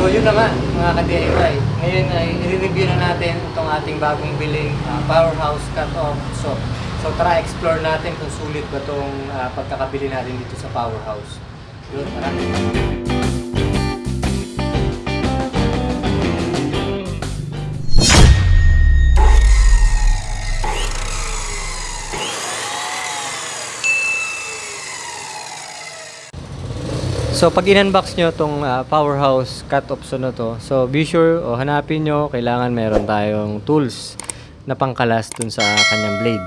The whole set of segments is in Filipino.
So yun na nga mga ka-DIY. Ngayon ay i-review na natin itong ating bagong biling ah, powerhouse cut-off. So, so tara explore natin kung sulit ba itong ah, pagkakabili natin dito sa powerhouse. Yun, tara. So pag in-unbox nyo itong ah, powerhouse cut-off so na to, so be sure o hanapin nyo, kailangan meron tayong tools na pangkalas dun sa kanyang blade.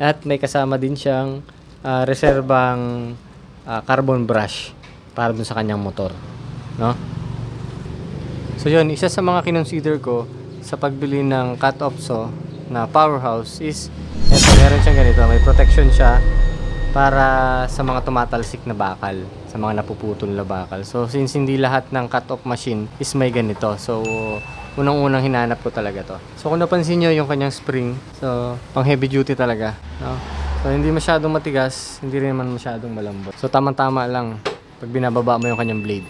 At may kasama din siyang ah, reserbang ah, carbon brush para dun sa kanyang motor. No? So yun, isa sa mga kinonsider ko sa pagbili ng cut-off saw na powerhouse is eto, meron siyang ganito, may protection siya para sa mga tumatalsik na bakal, sa mga napuputol na bakal. So since hindi lahat ng cut-off machine is may ganito. So unang-unang hinanap ko talaga to. So kung napansin nyo yung kanyang spring, so pang heavy duty talaga. No? So hindi masyadong matigas, hindi rin naman masyadong malambot. So tamang-tama lang pag binababa mo yung kanyang blade.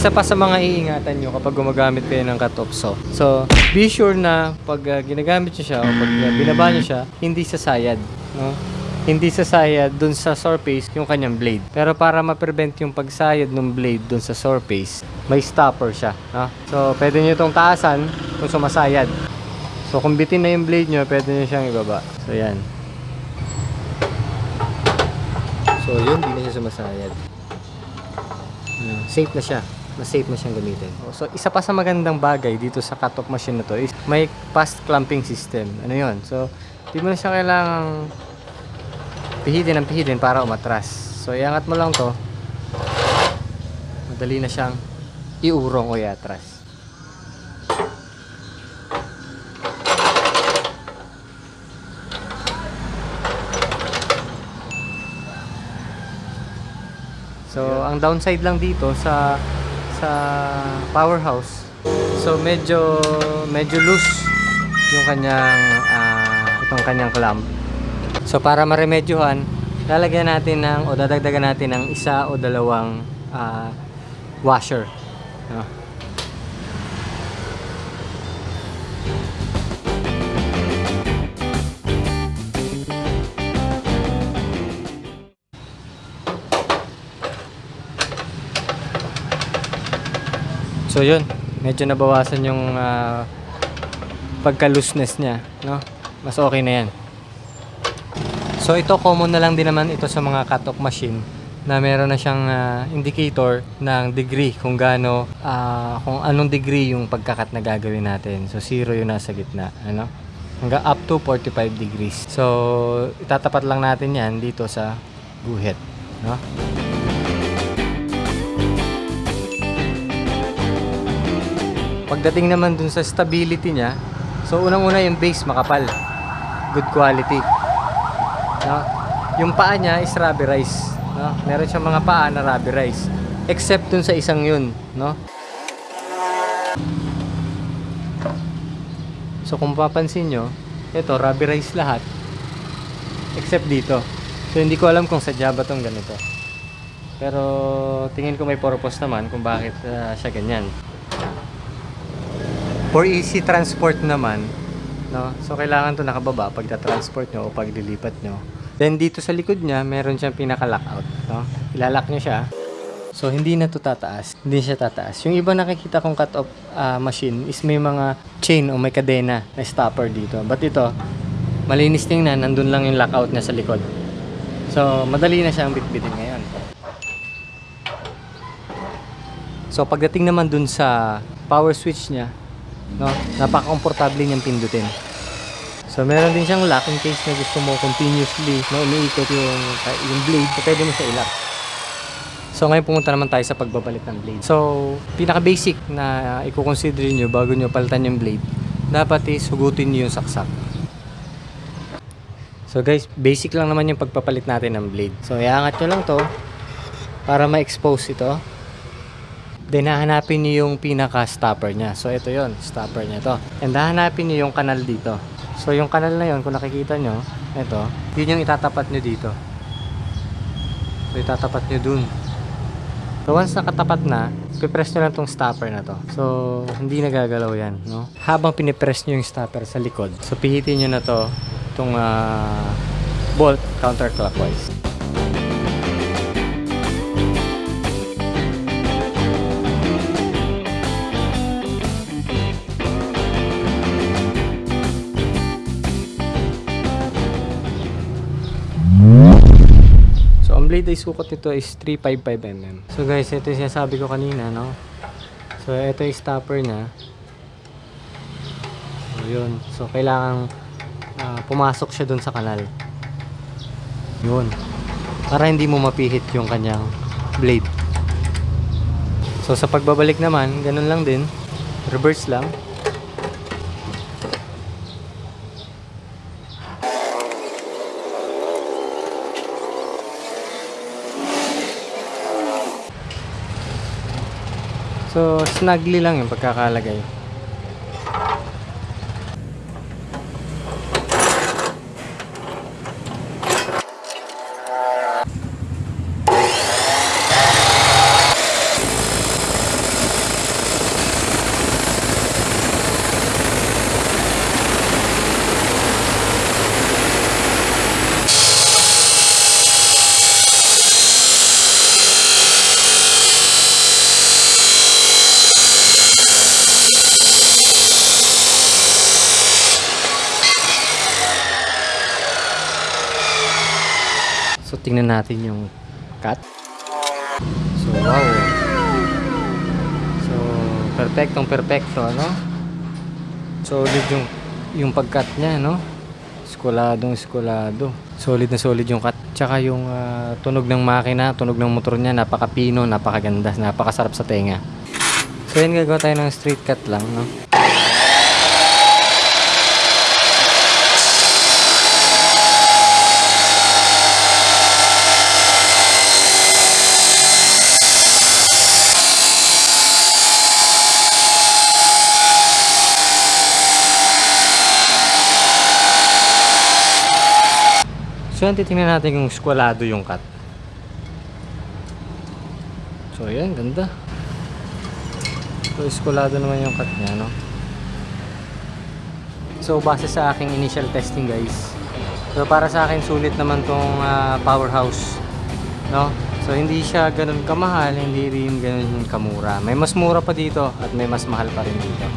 Isa pa sa mga iingatan nyo kapag gumagamit kayo ng saw. So, be sure na pag uh, ginagamit nyo siya o pag uh, binaba nyo siya, hindi sasayad. No? Hindi sasayad dun sa surface yung kanyang blade. Pero para ma-prevent yung pagsayad ng blade dun sa surface, may stopper siya. No? So, pwede nyo itong taasan kung sumasayad. So, kung bitin na yung blade nyo, pwede nyo siyang ibaba. So, yan. So, yun, di na siya sumasayad. Ano, safe na siya. Mas safe na siyang gamitin. So, isa pa sa magandang bagay dito sa cut-off machine na to is may fast clamping system. Ano yun? So, di mo na siya kailangang pihitin ang pihitin para umatras. So, iangat mo lang to. Madali na siyang iurong o iatras. So, ang downside lang dito sa sa powerhouse. So, medyo medyo loose yung kanyang ah, itong kanyang clamp. So, para maremedyohan, lalagyan natin ng o dadagdagan natin ng isa o dalawang ah, washer. No? So yun, medyo nabawasan yung ah, pagka-looseness niya, no? Mas okay na yan. So ito common na lang din naman ito sa mga cut-off machine na meron na siyang ah, indicator ng degree kung gaano ah, kung anong degree yung pagkakat na gagawin natin. So zero yung nasa gitna, ano? Hanggang up to 45 degrees. So itatapat lang natin 'yan dito sa guhit, no? Pagdating naman dun sa stability niya, so unang-una yung base makapal. Good quality. No? Yung paa niya is rubberized. No? Meron siyang mga paa na rubberized. Except dun sa isang yun. No? So kung papansin nyo, ito rubberized lahat. Except dito. So hindi ko alam kung sadya ba tong ganito. Pero tingin ko may purpose naman kung bakit ah, siya ganyan. For easy transport naman, no? So kailangan 'to nakababa pag transport nyo o pag lilipat nyo. Then dito sa likod niya, meron siyang pinaka-lockout, no? Ilalak nyo siya. So hindi na 'to tataas. Hindi siya tataas. Yung iba nakikita kong cut-off ah, machine is may mga chain o may kadena na stopper dito. But ito, malinis tingnan, nandun lang yung lockout niya sa likod. So madali na siyang bitbitin ngayon. So pagdating naman dun sa power switch niya, no, napaka-komportable niyang pindutin. So meron din siyang lock in case na gusto mo continuously na umiikot yung, yung blade, so pwede mo siya ilak. So ngayon pumunta naman tayo sa pagbabalik ng blade. So pinaka-basic na i-consider niyo bago niyo palitan yung blade, dapat is hugutin niyo yung saksak. So guys, basic lang naman yung pagpapalit natin ng blade. So iangat nyo lang to para ma-expose ito. Then hahanapin niyo yung pinaka-stopper niya. So ito yon stopper niya to. And hahanapin niyo yung kanal dito. So yung kanal na yon kung nakikita nyo, ito, yun yung itatapat nyo dito. So itatapat nyo dun. So once nakatapat na, pipress nyo lang tong stopper na to. So hindi nagagalaw yan, no? Habang pinipress nyo yung stopper sa likod, so pihitin nyo na to, itong ah, bolt counterclockwise. Blade ay sukat nito is 355mm. So guys, ito yung sinasabi ko kanina, no? So, ito yung stopper niya. So, yun. So, kailangan ah, pumasok siya dun sa kanal. Yun. Para hindi mo mapihit yung kanyang blade. So, sa pagbabalik naman, ganun lang din. Reverse lang. So, snugly lang yung pagkakalagay. Tingnan natin yung cut. So, wow. So, perfectong perfecto, ano? Solid yung yung pag-cut niya, no? Skoladong skolado. Solid na solid yung cut. Tsaka yung ah, tunog ng makina, tunog ng motor niya, napaka-pino, napakaganda, napakasarap sa tenga. So, yun gagawa tayo ng straight cut lang, no? So, yan, titingnan natin kung skwalado yung cut. So, yan, ganda. So, skwalado naman yung cut niya, no? So, base sa aking initial testing, guys. So, para sa akin, sulit naman tong ah, powerhouse, no? So, hindi siya ganun kamahal, hindi rin ganun kamura. May mas mura pa dito at may mas mahal pa rin dito.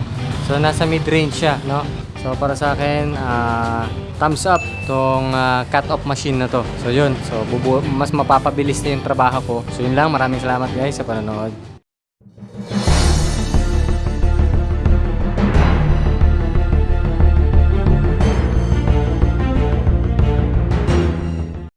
So, nasa mid-range siya, no? So, para sa akin, ah, thumbs up tong ah, cut-off machine na to. So, yun. So, mas mapapabilis na yung trabaho ko. So, yun lang. Maraming salamat guys sa panonood.